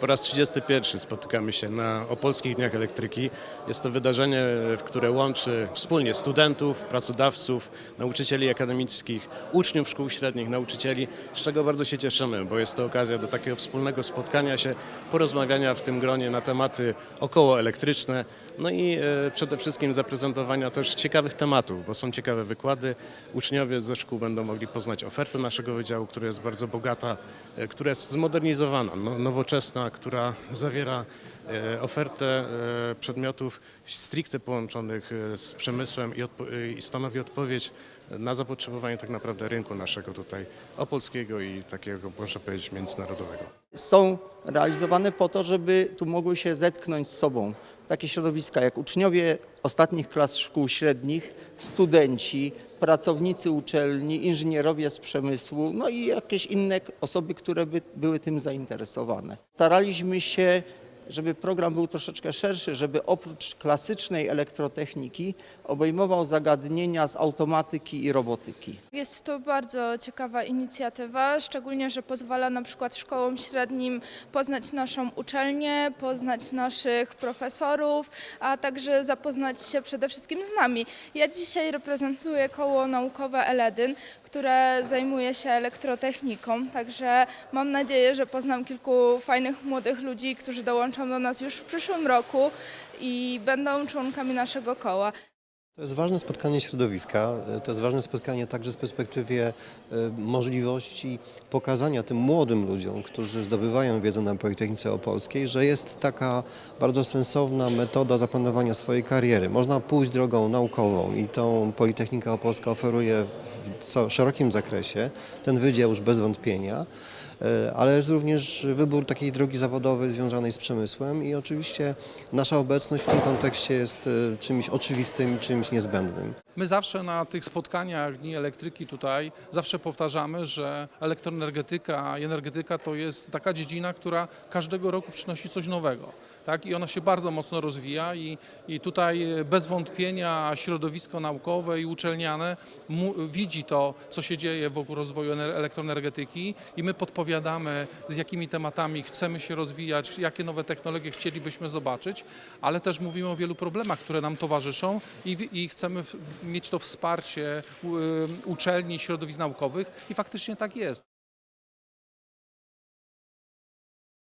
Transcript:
Po raz 31 spotykamy się na Opolskich Dniach Elektryki. Jest to wydarzenie, w które łączy wspólnie studentów, pracodawców, nauczycieli akademickich, uczniów szkół średnich, nauczycieli, z czego bardzo się cieszymy, bo jest to okazja do takiego wspólnego spotkania się, porozmawiania w tym gronie na tematy okołoelektryczne, no i e, przede wszystkim zaprezentowania też ciekawych tematów, bo są ciekawe wykłady. Uczniowie ze szkół będą mogli poznać ofertę naszego wydziału, która jest bardzo bogata, e, która jest zmodernizowana, no, która zawiera e, ofertę e, przedmiotów stricte połączonych e, z przemysłem i stanowi odpowiedź na zapotrzebowanie tak naprawdę rynku naszego tutaj opolskiego i takiego, można powiedzieć, międzynarodowego. są realizowane po to, żeby tu mogły się zetknąć z sobą takie środowiska jak uczniowie ostatnich klas szkół średnich, studenci, pracownicy uczelni, inżynierowie z przemysłu, no i jakieś inne osoby, które by były tym zainteresowane. Staraliśmy się, żeby program był troszeczkę szerszy, żeby oprócz klasycznej elektrotechniki obejmował zagadnienia z automatyki i robotyki. Jest to bardzo ciekawa inicjatywa, szczególnie, że pozwala na przykład szkołom średnim poznać naszą uczelnię, poznać naszych profesorów, a także zapoznać się przede wszystkim z nami. Ja dzisiaj reprezentuję koło naukowe Eledyn, które zajmuje się elektrotechniką, także mam nadzieję, że poznam kilku fajnych młodych ludzi, którzy dołączą do nas już w przyszłym roku i będą członkami naszego koła. To jest ważne spotkanie środowiska, e, to jest ważne spotkanie także z perspektywie e, możliwości pokazania tym młodym ludziom, którzy zdobywają wiedzę na Politechnice Opolskiej, że jest taka bardzo sensowna metoda zaplanowania swojej kariery. Można pójść drogą naukową i tą Politechnika Opolska oferuje w szerokim zakresie, ten wydział już bez wątpienia. E, ale jest również wybór takiej drogi zawodowej związanej z przemysłem i oczywiście nasza obecność w tym kontekście jest e, czymś oczywistym, czymś niezbędnym. My zawsze na tych spotkaniach Dni Elektryki tutaj zawsze powtarzamy, że elektroenergetyka i energetyka to jest taka dziedzina, która każdego roku przynosi coś nowego. Tak? I ona się bardzo mocno rozwija i, i tutaj bez wątpienia środowisko naukowe i uczelniane widzi to, co się dzieje wokół rozwoju ener- elektroenergetyki i my podpowiadamy, z jakimi tematami chcemy się rozwijać, jakie nowe technologie chcielibyśmy zobaczyć, ale też mówimy o wielu problemach, które nam towarzyszą i, i chcemy mieć to wsparcie uczelni, środowisk naukowych i faktycznie tak jest.